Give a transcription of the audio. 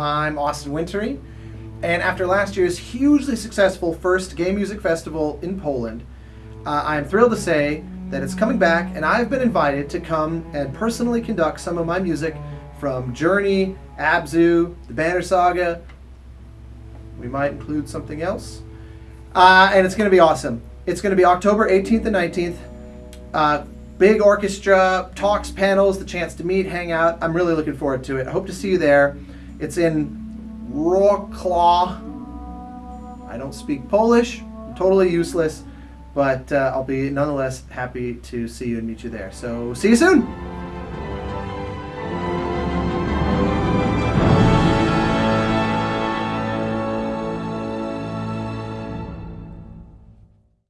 Austin Wintory. And after last year's hugely successful first game music festival in Poland, uh, I am thrilled to say that it's coming back, and I've been invited to come and personally conduct some of my music from Journey, Abzu, the Banner Saga. We might include something else. Uh, and it's going to be awesome. It's going to be October 18th and 19th. Uh, big orchestra, talks, panels, the chance to meet, hang out. I'm really looking forward to it. I hope to see you there. It's in Wrocław. I don't speak Polish, I'm totally useless, but uh, I'll be nonetheless happy to see you and meet you there. So see you soon.